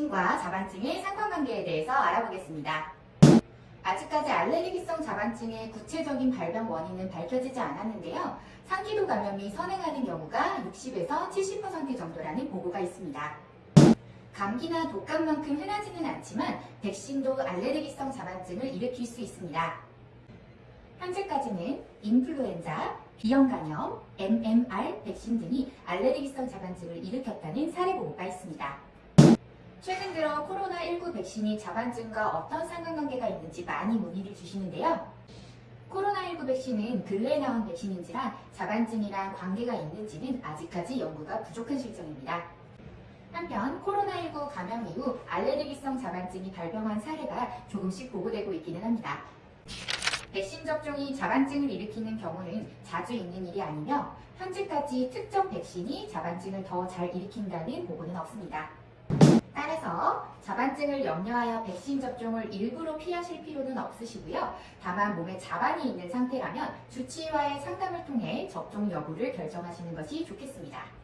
백신과 자반증의 상관관계에 대해서 알아보겠습니다. 아직까지 알레르기성 자반증의 구체적인 발병 원인은 밝혀지지 않았는데요. 상기도 감염이 선행하는 경우가 60에서 70% 정도라는 보고가 있습니다. 감기나 독감만큼 흔하지는 않지만 백신도 알레르기성 자반증을 일으킬 수 있습니다. 현재까지는 인플루엔자, B형 감염, MMR 백신 등이 알레르기성 자반증을 일으켰다는 사례 보고가 있습니다. 최근 들어 코로나19 백신이 자반증과 어떤 상관관계가 있는지 많이 문의를 주시는데요. 코로나19 백신은 근래에 나온 백신인지라 자반증이랑 관계가 있는지는 아직까지 연구가 부족한 실정입니다. 한편 코로나19 감염 이후 알레르기성 자반증이 발병한 사례가 조금씩 보고되고 있기는 합니다. 백신 접종이 자반증을 일으키는 경우는 자주 있는 일이 아니며 현재까지 특정 백신이 자반증을 더 잘 일으킨다는 보고는 없습니다. 따라서 자반증을 염려하여 백신 접종을 일부러 피하실 필요는 없으시고요. 다만 몸에 자반이 있는 상태라면 주치의와의 상담을 통해 접종 여부를 결정하시는 것이 좋겠습니다.